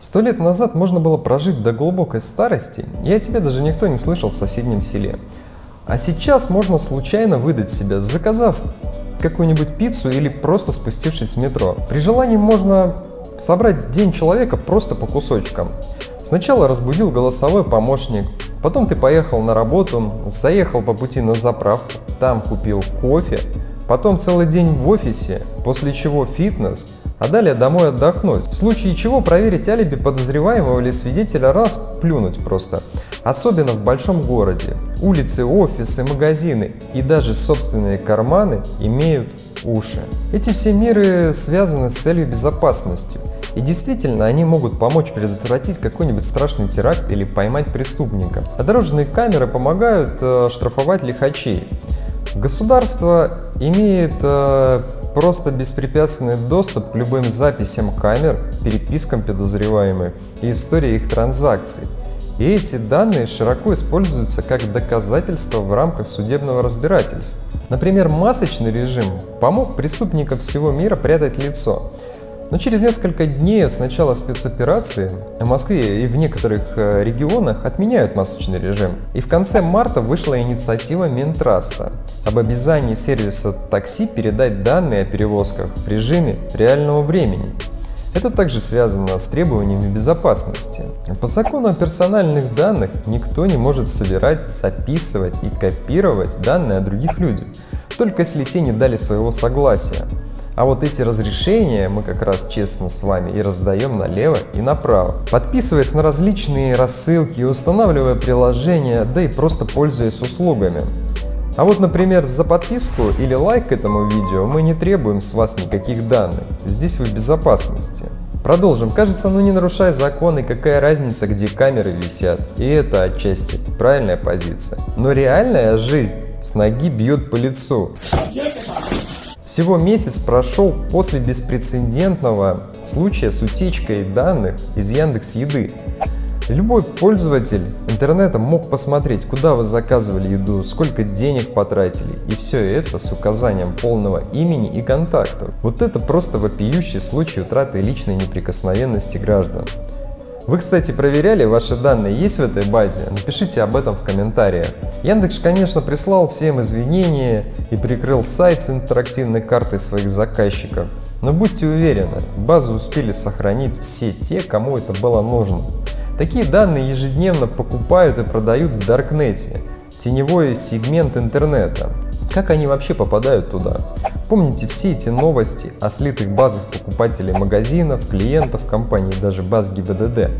Сто лет назад можно было прожить до глубокой старости, и о тебе даже никто не слышал в соседнем селе. А сейчас можно случайно выдать себя, заказав какую-нибудь пиццу или просто спустившись в метро. При желании можно собрать день человека просто по кусочкам. Сначала разбудил голосовой помощник, потом ты поехал на работу, заехал по пути на заправку, там купил кофе, потом целый день в офисе, после чего фитнес, а далее домой отдохнуть. В случае чего проверить алиби подозреваемого или свидетеля раз плюнуть просто. Особенно в большом городе. Улицы, офисы, магазины и даже собственные карманы имеют уши. Эти все меры связаны с целью безопасности. И действительно, они могут помочь предотвратить какой-нибудь страшный теракт или поймать преступника. А дорожные камеры помогают э, штрафовать лихачей. Государство имеет э, просто беспрепятственный доступ к любым записям камер, перепискам подозреваемых и истории их транзакций. И эти данные широко используются как доказательство в рамках судебного разбирательства. Например, масочный режим помог преступникам всего мира прятать лицо. Но через несколько дней с начала спецоперации в Москве и в некоторых э, регионах отменяют масочный режим. И в конце марта вышла инициатива Минтраста об обязании сервиса такси передать данные о перевозках в режиме реального времени. Это также связано с требованиями безопасности. По закону о персональных данных никто не может собирать, записывать и копировать данные о других людях, только если те не дали своего согласия. А вот эти разрешения мы как раз честно с вами и раздаем налево и направо. Подписываясь на различные рассылки, устанавливая приложения, да и просто пользуясь услугами. А вот, например, за подписку или лайк к этому видео мы не требуем с вас никаких данных. Здесь вы в безопасности. Продолжим. Кажется, ну не нарушая законы, какая разница, где камеры висят. И это отчасти правильная позиция. Но реальная жизнь с ноги бьет по лицу. Всего месяц прошел после беспрецедентного случая с утечкой данных из Яндекс Еды. Любой пользователь интернета мог посмотреть, куда вы заказывали еду, сколько денег потратили, и все это с указанием полного имени и контактов. Вот это просто вопиющий случай утраты личной неприкосновенности граждан. Вы, кстати, проверяли, ваши данные есть в этой базе? Напишите об этом в комментариях. Яндекс, конечно, прислал всем извинения и прикрыл сайт с интерактивной картой своих заказчиков. Но будьте уверены, базу успели сохранить все те, кому это было нужно. Такие данные ежедневно покупают и продают в Даркнете, теневой сегмент интернета. Как они вообще попадают туда? Помните все эти новости о слитых базах покупателей магазинов, клиентов компании, даже баз ГИБДД?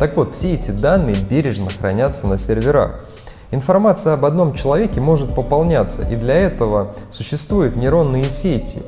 Так вот, все эти данные бережно хранятся на серверах. Информация об одном человеке может пополняться, и для этого существуют нейронные сети.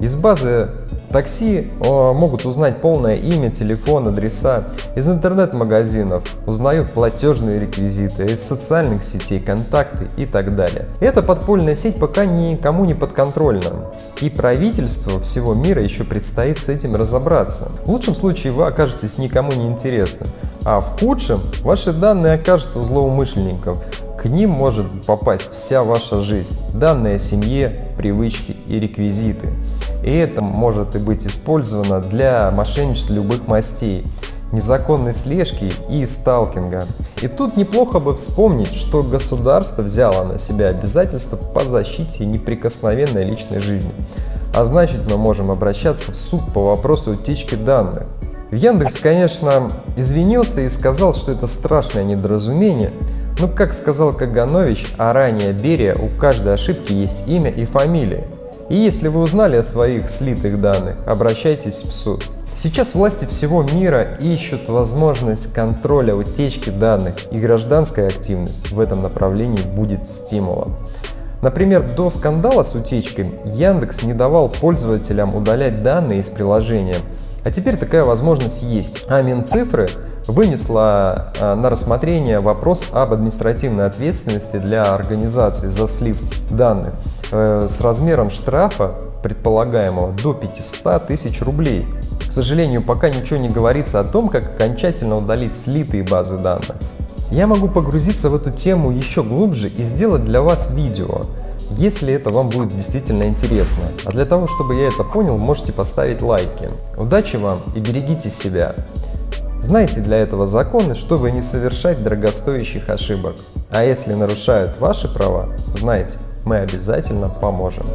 Из базы Такси могут узнать полное имя, телефон, адреса. Из интернет-магазинов узнают платежные реквизиты, из социальных сетей, контакты и так далее. Эта подпольная сеть пока никому не подконтрольна. И правительству всего мира еще предстоит с этим разобраться. В лучшем случае вы окажетесь никому не интересны, а в худшем ваши данные окажутся у злоумышленников. К ним может попасть вся ваша жизнь, данные о семье, привычки и реквизиты. И это может и быть использовано для мошенничеств любых мастей, незаконной слежки и сталкинга. И тут неплохо бы вспомнить, что государство взяло на себя обязательства по защите неприкосновенной личной жизни. А значит мы можем обращаться в суд по вопросу утечки данных. Яндекс, конечно, извинился и сказал, что это страшное недоразумение, но, как сказал Каганович, а ранее Берия, у каждой ошибки есть имя и фамилия. И если вы узнали о своих слитых данных, обращайтесь в суд. Сейчас власти всего мира ищут возможность контроля утечки данных, и гражданская активность в этом направлении будет стимулом. Например, до скандала с утечкой Яндекс не давал пользователям удалять данные из приложения, а теперь такая возможность есть. А Минцифры вынесла на рассмотрение вопрос об административной ответственности для организаций за слив данных. Э, с размером штрафа предполагаемого до 500 тысяч рублей. К сожалению, пока ничего не говорится о том, как окончательно удалить слитые базы данных. Я могу погрузиться в эту тему еще глубже и сделать для вас видео, если это вам будет действительно интересно. А для того, чтобы я это понял, можете поставить лайки. Удачи вам и берегите себя. Знайте для этого законы, чтобы не совершать дорогостоящих ошибок. А если нарушают ваши права, знайте, мы обязательно поможем.